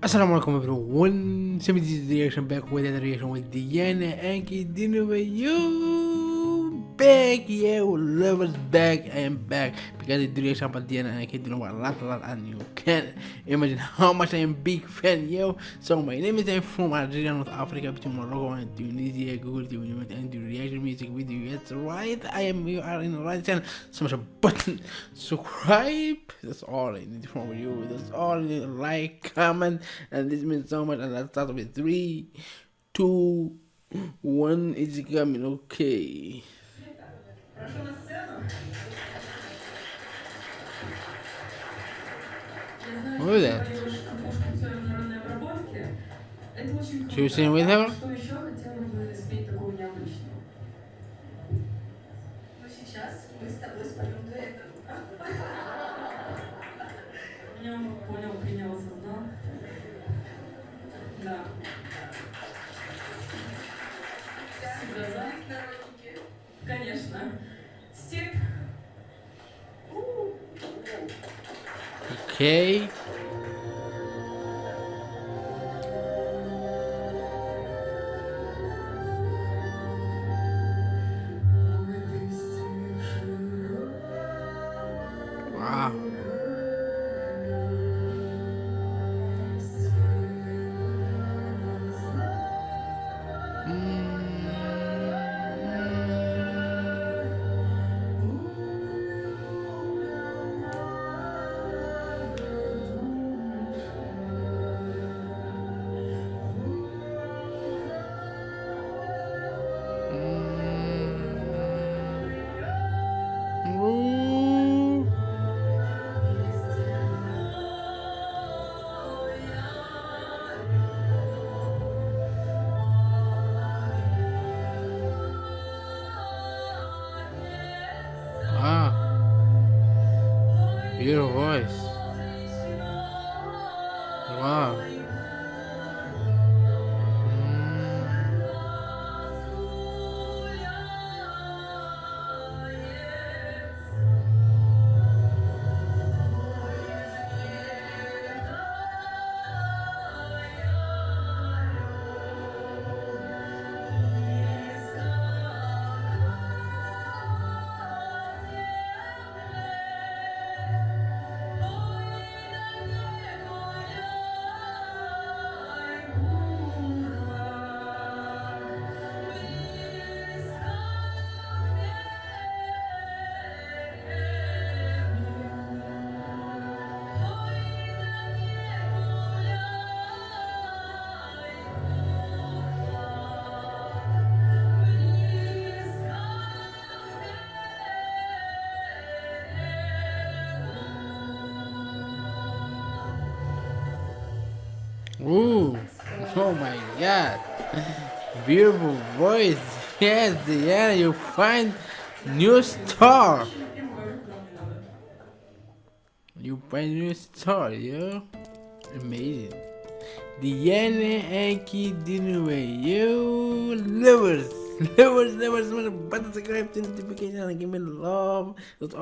Assalamualaikum everyone, Simity reaction back with another reaction with Diana Ankudinova with you back, yeah, love us back and back because the duration reaction about Diana Ankudinova a lot, a lot, and you can't imagine how much I am big fan, yo. So my name is I'm from Algeria, North Africa, between Morocco and Tunisia, Google Tunisia, and the reaction music video. That's right, I am, you are in the right channel. Smash a button, subscribe. That's all I need from you. That's all I need. Like, comment, and this means so much. And let's start with three, two, one. It's coming. Okay. Прошу на сцену. Я знаю, Who is что that? ты говоришь о компьютерной обработке. Это очень круто. Should we sing with her? Что еще хотела бы спеть такого необычного? Ну сейчас мы с тобой споем дуэтом. Понял, понял, принял, осознал. Да. Всегда за. Народники. Конечно. Okay. Wow. Beautiful voice. Wow. Ooh. Oh my god. Beautiful voice. Yes, Diana, you find new star. You find new star, yo. Amazing. Diana Ankudinova, you lovers. Lovers, lovers, lovers, but subscribe to notification and give me love. That's all.